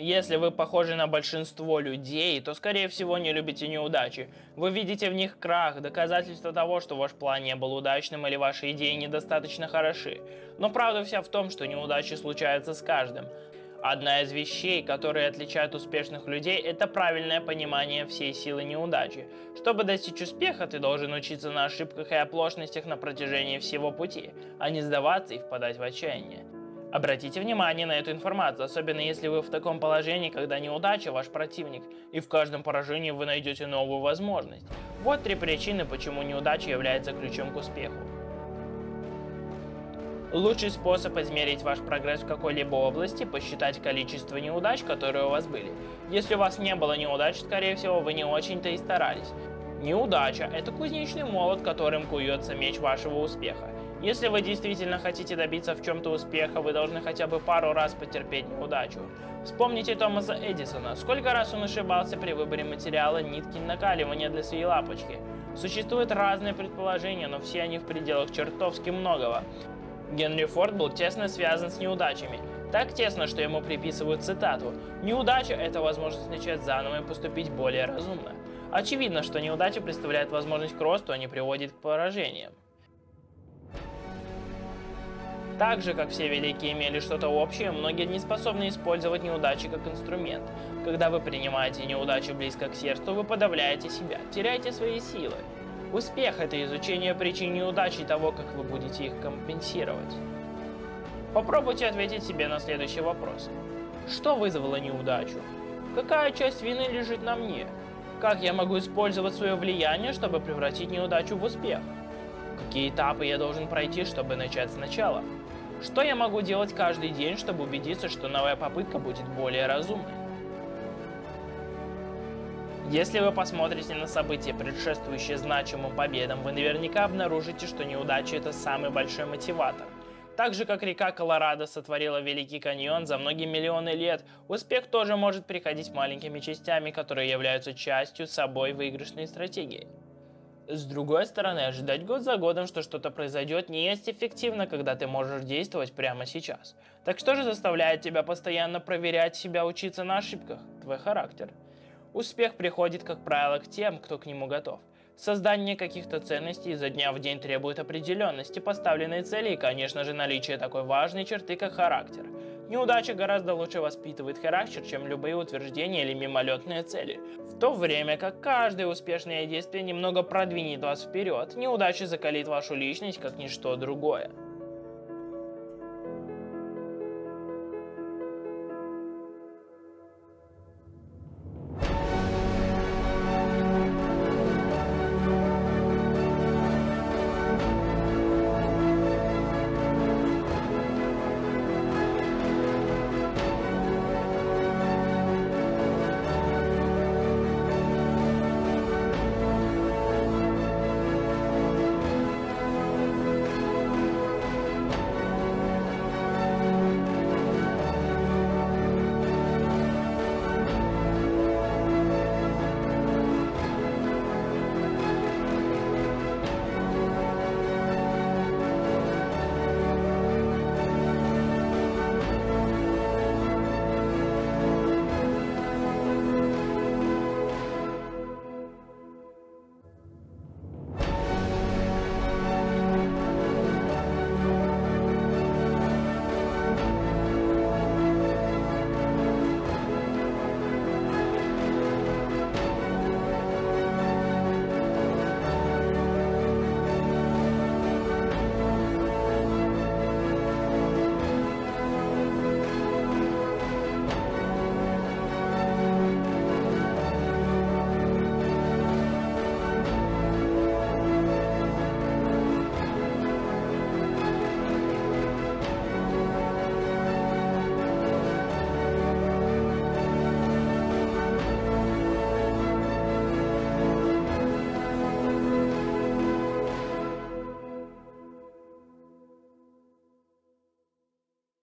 Если вы похожи на большинство людей, то скорее всего не любите неудачи. Вы видите в них крах, доказательство того, что ваш план не был удачным или ваши идеи недостаточно хороши. Но правда вся в том, что неудачи случаются с каждым. Одна из вещей, которые отличают успешных людей, это правильное понимание всей силы неудачи. Чтобы достичь успеха, ты должен учиться на ошибках и оплошностях на протяжении всего пути, а не сдаваться и впадать в отчаяние. Обратите внимание на эту информацию, особенно если вы в таком положении, когда неудача ваш противник, и в каждом поражении вы найдете новую возможность. Вот три причины, почему неудача является ключом к успеху. Лучший способ измерить ваш прогресс в какой-либо области – посчитать количество неудач, которые у вас были. Если у вас не было неудач, скорее всего, вы не очень-то и старались. Неудача – это кузнечный молот, которым куется меч вашего успеха. Если вы действительно хотите добиться в чем-то успеха, вы должны хотя бы пару раз потерпеть неудачу. Вспомните Томаса Эдисона. Сколько раз он ошибался при выборе материала нитки накаливания для своей лапочки. Существуют разные предположения, но все они в пределах чертовски многого. Генри Форд был тесно связан с неудачами. Так тесно, что ему приписывают цитату «Неудача – это возможность начать заново и поступить более разумно». Очевидно, что неудача представляет возможность к росту, а не приводит к поражениям. Так же, как все великие имели что-то общее, многие не способны использовать неудачи как инструмент. Когда вы принимаете неудачу близко к сердцу, вы подавляете себя, теряете свои силы. Успех – это изучение причин неудач и того, как вы будете их компенсировать. Попробуйте ответить себе на следующий вопрос. Что вызвало неудачу? Какая часть вины лежит на мне? Как я могу использовать свое влияние, чтобы превратить неудачу в успех? Какие этапы я должен пройти, чтобы начать сначала? Что я могу делать каждый день, чтобы убедиться, что новая попытка будет более разумной? Если вы посмотрите на события, предшествующие значимым победам, вы наверняка обнаружите, что неудача это самый большой мотиватор. Так же, как река Колорадо сотворила Великий каньон за многие миллионы лет, успех тоже может приходить маленькими частями, которые являются частью собой выигрышной стратегии. С другой стороны, ожидать год за годом, что что-то произойдет, не есть эффективно, когда ты можешь действовать прямо сейчас. Так что же заставляет тебя постоянно проверять себя, учиться на ошибках? Твой характер. Успех приходит, как правило, к тем, кто к нему готов. Создание каких-то ценностей изо дня в день требует определенности поставленной цели и, конечно же, наличия такой важной черты, как характер. Неудача гораздо лучше воспитывает характер, чем любые утверждения или мимолетные цели. То время как каждое успешное действие немного продвинет вас вперед, неудача закалит вашу личность как ничто другое.